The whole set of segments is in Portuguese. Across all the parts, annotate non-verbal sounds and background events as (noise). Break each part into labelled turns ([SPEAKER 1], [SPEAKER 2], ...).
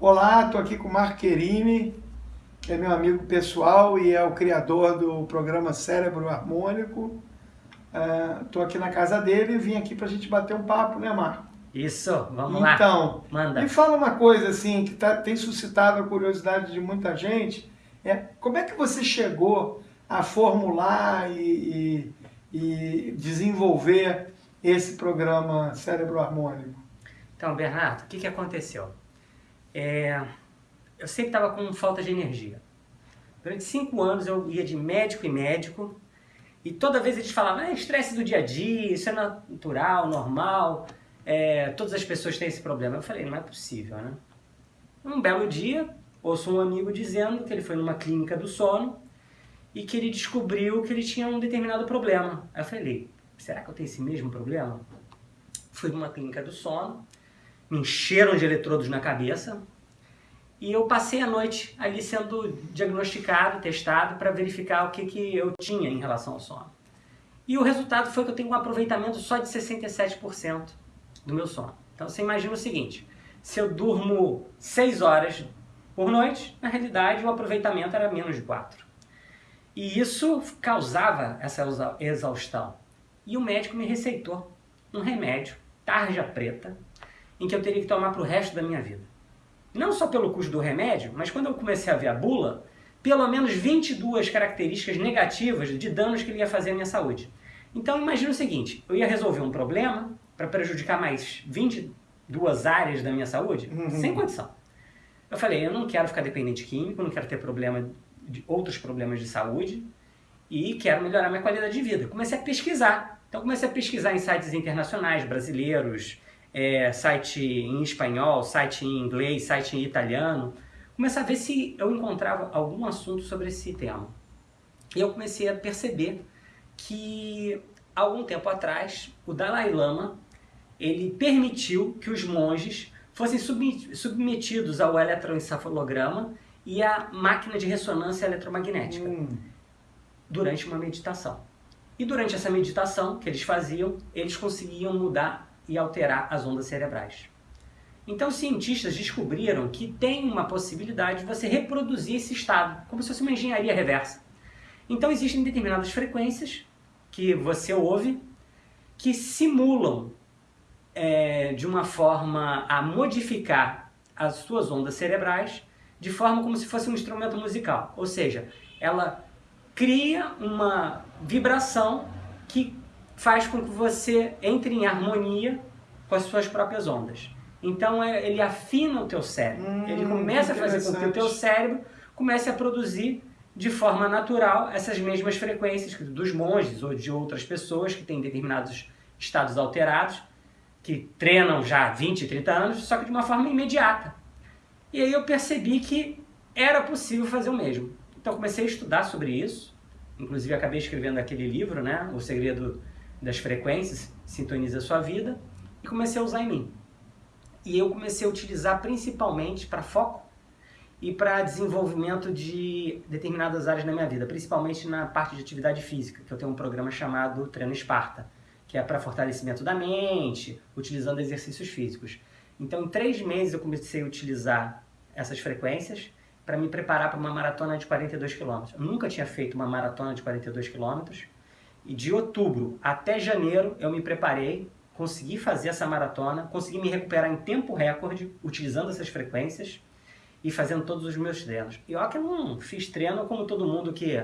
[SPEAKER 1] Olá, estou aqui com o Marco Querini, que é meu amigo pessoal e é o criador do programa Cérebro Harmônico. Estou uh, aqui na casa dele e vim aqui para a gente bater um papo, né, Marco?
[SPEAKER 2] Isso, vamos
[SPEAKER 1] então,
[SPEAKER 2] lá.
[SPEAKER 1] Então,
[SPEAKER 2] Manda.
[SPEAKER 1] me fala uma coisa assim que tá, tem suscitado a curiosidade de muita gente. É, como é que você chegou a formular e, e, e desenvolver esse programa Cérebro Harmônico?
[SPEAKER 2] Então, Bernardo, o que, que aconteceu? É, eu sempre estava com falta de energia. Durante cinco anos eu ia de médico em médico e toda vez eles falavam, é estresse do dia a dia, isso é natural, normal, é, todas as pessoas têm esse problema. Eu falei, não é possível, né? Um belo dia, ouço um amigo dizendo que ele foi numa clínica do sono e que ele descobriu que ele tinha um determinado problema. Eu falei, será que eu tenho esse mesmo problema? Fui numa clínica do sono, me encheram de eletrodos na cabeça e eu passei a noite ali sendo diagnosticado, testado para verificar o que, que eu tinha em relação ao sono. E o resultado foi que eu tenho um aproveitamento só de 67% do meu sono. Então você imagina o seguinte, se eu durmo 6 horas por noite, na realidade o aproveitamento era menos de 4. E isso causava essa exaustão. E o médico me receitou um remédio, tarja preta, em que eu teria que tomar para o resto da minha vida. Não só pelo custo do remédio, mas quando eu comecei a ver a bula, pelo menos 22 características negativas de danos que ele ia fazer à minha saúde. Então imagina o seguinte, eu ia resolver um problema para prejudicar mais 22 áreas da minha saúde, uhum. sem condição. Eu falei, eu não quero ficar dependente químico, não quero ter problema de outros problemas de saúde e quero melhorar minha qualidade de vida. Comecei a pesquisar. Então comecei a pesquisar em sites internacionais, brasileiros, é, site em espanhol, site em inglês, site em italiano, começar a ver se eu encontrava algum assunto sobre esse tema. E eu comecei a perceber que algum tempo atrás o Dalai Lama ele permitiu que os monges fossem submetidos ao eletroencefalograma e à máquina de ressonância eletromagnética hum. durante uma meditação. E durante essa meditação que eles faziam, eles conseguiam mudar e alterar as ondas cerebrais. Então, cientistas descobriram que tem uma possibilidade de você reproduzir esse estado, como se fosse uma engenharia reversa. Então, existem determinadas frequências que você ouve que simulam é, de uma forma a modificar as suas ondas cerebrais de forma como se fosse um instrumento musical. Ou seja, ela cria uma vibração que faz com que você entre em harmonia com as suas próprias ondas. Então é, ele afina o teu cérebro. Hum, ele começa a fazer com que o teu cérebro comece a produzir de forma natural essas mesmas frequências dos monges ou de outras pessoas que têm determinados estados alterados, que treinam já há 20, 30 anos, só que de uma forma imediata. E aí eu percebi que era possível fazer o mesmo. Então comecei a estudar sobre isso, inclusive acabei escrevendo aquele livro, né, O Segredo das frequências, sintoniza sua vida, e comecei a usar em mim. E eu comecei a utilizar principalmente para foco e para desenvolvimento de determinadas áreas da minha vida, principalmente na parte de atividade física, que eu tenho um programa chamado Treino Esparta, que é para fortalecimento da mente, utilizando exercícios físicos. Então, em três meses eu comecei a utilizar essas frequências para me preparar para uma maratona de 42 km. Eu nunca tinha feito uma maratona de 42 quilômetros, e de outubro até janeiro eu me preparei, consegui fazer essa maratona, consegui me recuperar em tempo recorde, utilizando essas frequências e fazendo todos os meus treinos. E olha que eu não fiz treino como todo mundo que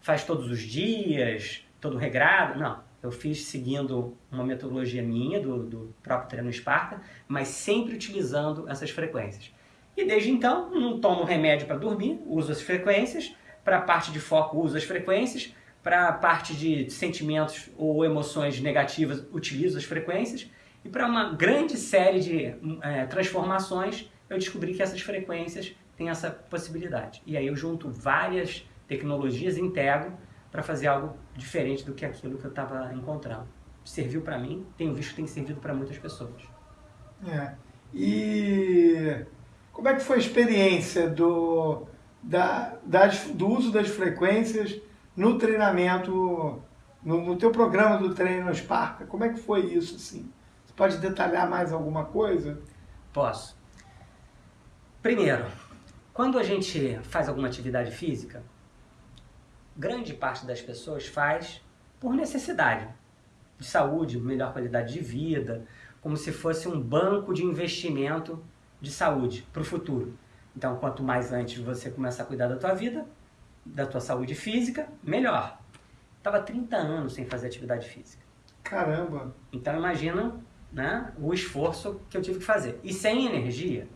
[SPEAKER 2] faz todos os dias, todo regrado, não. Eu fiz seguindo uma metodologia minha, do, do próprio treino Esparta, mas sempre utilizando essas frequências. E desde então, não tomo remédio para dormir, uso as frequências, para a parte de foco uso as frequências, para a parte de sentimentos ou emoções negativas, utilizo as frequências. E para uma grande série de é, transformações, eu descobri que essas frequências têm essa possibilidade. E aí eu junto várias tecnologias, integro para fazer algo diferente do que aquilo que eu estava encontrando. Serviu para mim, tenho visto que tem servido para muitas pessoas.
[SPEAKER 1] É. E como é que foi a experiência do, da, das, do uso das frequências no treinamento, no, no teu programa do treino Sparta? Como é que foi isso, assim? Você pode detalhar mais alguma coisa?
[SPEAKER 2] Posso. Primeiro, quando a gente faz alguma atividade física, grande parte das pessoas faz por necessidade de saúde, melhor qualidade de vida, como se fosse um banco de investimento de saúde para o futuro. Então, quanto mais antes você começar a cuidar da tua vida, da tua saúde física, melhor. Tava 30 anos sem fazer atividade física.
[SPEAKER 1] Caramba!
[SPEAKER 2] Então imagina né, o esforço que eu tive que fazer. E sem energia,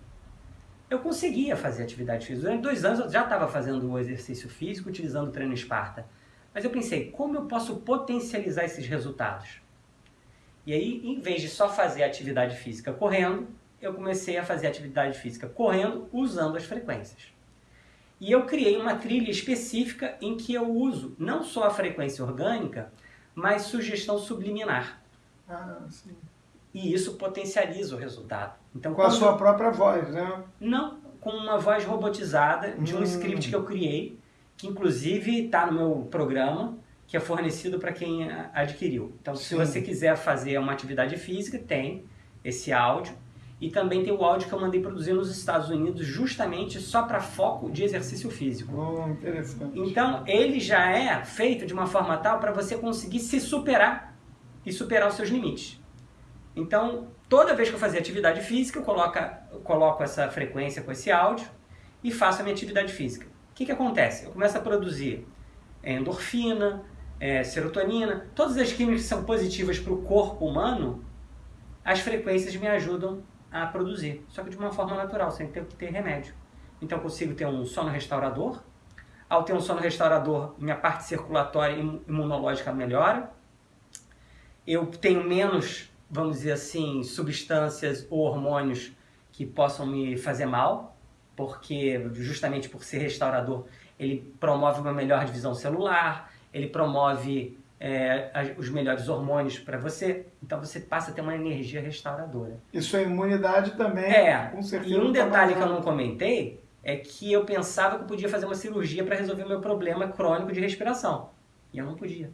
[SPEAKER 2] eu conseguia fazer atividade física. Durante dois anos eu já estava fazendo o exercício físico, utilizando o treino Esparta. Mas eu pensei, como eu posso potencializar esses resultados? E aí, em vez de só fazer atividade física correndo, eu comecei a fazer atividade física correndo usando as frequências. E eu criei uma trilha específica em que eu uso não só a frequência orgânica, mas sugestão subliminar.
[SPEAKER 1] Ah, sim.
[SPEAKER 2] E isso potencializa o resultado.
[SPEAKER 1] Então, com a sua própria voz, né?
[SPEAKER 2] Não, com uma voz robotizada de um hum. script que eu criei, que inclusive está no meu programa, que é fornecido para quem adquiriu. Então, Sim. se você quiser fazer uma atividade física, tem esse áudio e também tem o áudio que eu mandei produzir nos Estados Unidos, justamente só para foco de exercício físico.
[SPEAKER 1] Oh, interessante.
[SPEAKER 2] Então, ele já é feito de uma forma tal para você conseguir se superar e superar os seus limites. Então, toda vez que eu fazia atividade física, eu coloco, eu coloco essa frequência com esse áudio e faço a minha atividade física. O que, que acontece? Eu começo a produzir endorfina, é, serotonina, todas as químicas que são positivas para o corpo humano, as frequências me ajudam a produzir, só que de uma forma natural, sem ter que ter remédio. Então eu consigo ter um sono restaurador. Ao ter um sono restaurador, minha parte circulatória e imunológica melhora. Eu tenho menos, vamos dizer assim, substâncias ou hormônios que possam me fazer mal, porque justamente por ser restaurador, ele promove uma melhor divisão celular, ele promove é, os melhores hormônios para você, então você passa a ter uma energia restauradora.
[SPEAKER 1] E sua imunidade também,
[SPEAKER 2] é, com certeza. E um tá detalhe que eu não comentei é que eu pensava que eu podia fazer uma cirurgia para resolver o meu problema crônico de respiração. E eu não podia.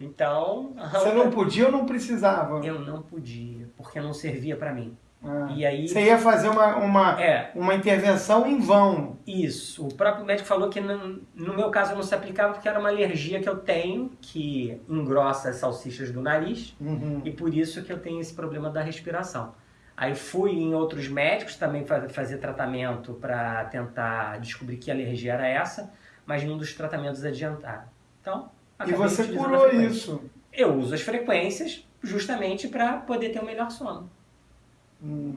[SPEAKER 2] Então. (laughs)
[SPEAKER 1] Você não podia ou não precisava?
[SPEAKER 2] Eu não podia, porque não servia para mim.
[SPEAKER 1] Ah, e aí, você ia fazer uma, uma, é, uma intervenção em vão.
[SPEAKER 2] Isso. O próprio médico falou que no, no, meu caso não se aplicava porque era uma alergia que eu tenho, que engrossa as salsichas do nariz, uhum. e por isso que eu tenho esse problema da respiração. Aí fui em outros médicos também fazer tratamento para tentar descobrir que alergia era essa, mas nenhum dos tratamentos adiantaram. Então,
[SPEAKER 1] e você curou isso?
[SPEAKER 2] Eu uso as frequências justamente para poder ter o um melhor sono.
[SPEAKER 1] Hum.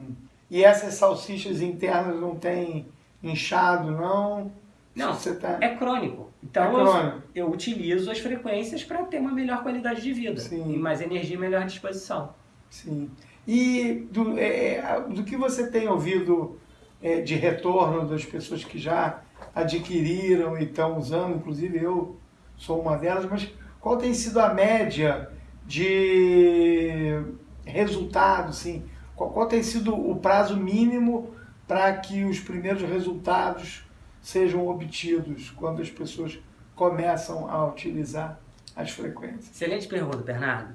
[SPEAKER 1] E essas salsichas internas não tem inchado, não?
[SPEAKER 2] Não, tá... é crônico. Então é crônico. Eu, eu, utilizo as frequências para ter uma melhor qualidade de vida. Sim. E mais energia e melhor disposição.
[SPEAKER 1] Sim. E do, é, é, do que você tem ouvido é, de retorno das pessoas que já adquiriram e estão usando, inclusive eu sou uma delas, mas qual tem sido a média de resultado, assim, qual, qual tem sido o prazo mínimo para que os primeiros resultados sejam obtidos quando as pessoas começam a utilizar as frequências?
[SPEAKER 2] Excelente pergunta, Bernardo.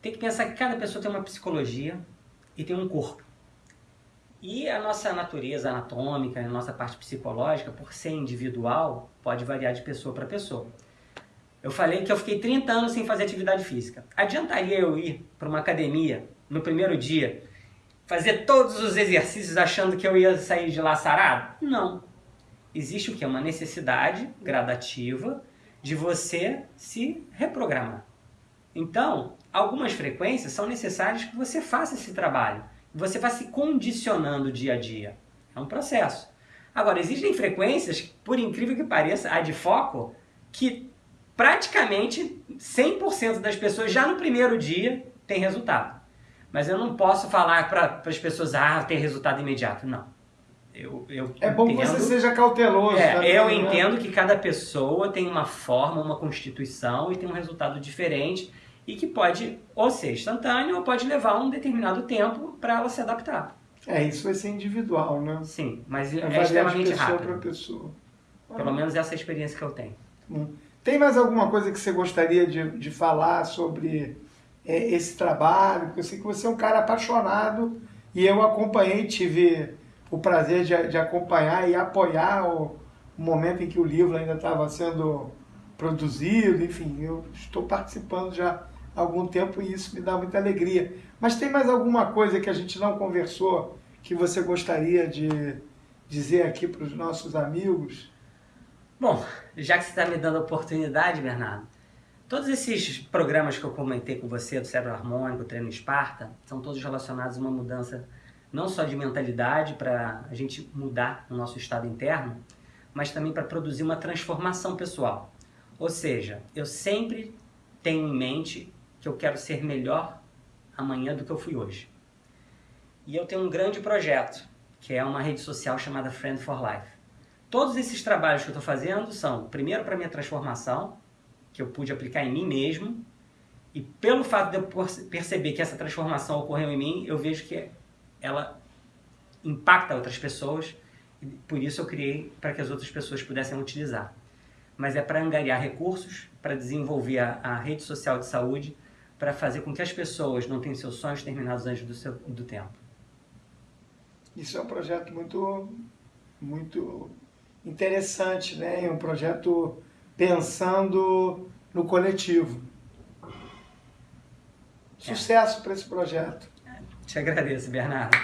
[SPEAKER 2] Tem que pensar que cada pessoa tem uma psicologia e tem um corpo. E a nossa natureza anatômica, a nossa parte psicológica, por ser individual, pode variar de pessoa para pessoa. Eu falei que eu fiquei 30 anos sem fazer atividade física. Adiantaria eu ir para uma academia no primeiro dia, fazer todos os exercícios achando que eu ia sair de lá sarado? Não. Existe o que? Uma necessidade gradativa de você se reprogramar. Então, algumas frequências são necessárias que você faça esse trabalho. Você vai se condicionando dia a dia. É um processo. Agora, existem frequências, por incrível que pareça, a de foco, que praticamente 100% das pessoas já no primeiro dia tem resultado. Mas eu não posso falar para as pessoas, ah, tem resultado imediato. Não. Eu, eu
[SPEAKER 1] é bom
[SPEAKER 2] entendo,
[SPEAKER 1] que você seja cauteloso.
[SPEAKER 2] É, também, eu né? entendo que cada pessoa tem uma forma, uma constituição e tem um resultado diferente e que pode ou ser instantâneo ou pode levar um determinado tempo para ela se adaptar.
[SPEAKER 1] É, isso vai ser individual, né?
[SPEAKER 2] Sim, mas é, é extremamente
[SPEAKER 1] pessoa
[SPEAKER 2] rápido.
[SPEAKER 1] Pessoa.
[SPEAKER 2] Pelo menos essa é a experiência que eu tenho.
[SPEAKER 1] Hum. Tem mais alguma coisa que você gostaria de, de falar sobre é, esse trabalho, porque eu sei que você é um cara apaixonado e eu acompanhei, tive o prazer de, de acompanhar e apoiar o, o momento em que o livro ainda estava sendo produzido, enfim, eu estou participando já há algum tempo e isso me dá muita alegria. Mas tem mais alguma coisa que a gente não conversou que você gostaria de dizer aqui para os nossos amigos?
[SPEAKER 2] Bom, já que você está me dando a oportunidade, Bernardo, todos esses programas que eu comentei com você, do cérebro harmônico, treino Esparta, são todos relacionados a uma mudança não só de mentalidade para a gente mudar o nosso estado interno, mas também para produzir uma transformação pessoal. Ou seja, eu sempre tenho em mente que eu quero ser melhor amanhã do que eu fui hoje. E eu tenho um grande projeto, que é uma rede social chamada Friend for Life. Todos esses trabalhos que eu estou fazendo são, primeiro, para minha transformação, que eu pude aplicar em mim mesmo, e pelo fato de eu perceber que essa transformação ocorreu em mim, eu vejo que ela impacta outras pessoas, e por isso eu criei para que as outras pessoas pudessem utilizar. Mas é para angariar recursos, para desenvolver a, a rede social de saúde, para fazer com que as pessoas não tenham seus sonhos terminados antes do, seu, do tempo.
[SPEAKER 1] Isso é um projeto muito, muito interessante, né? É um projeto pensando no coletivo. Sucesso é. para esse projeto.
[SPEAKER 2] Te agradeço, Bernardo.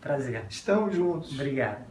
[SPEAKER 2] Prazer.
[SPEAKER 1] Estamos juntos.
[SPEAKER 2] Obrigado.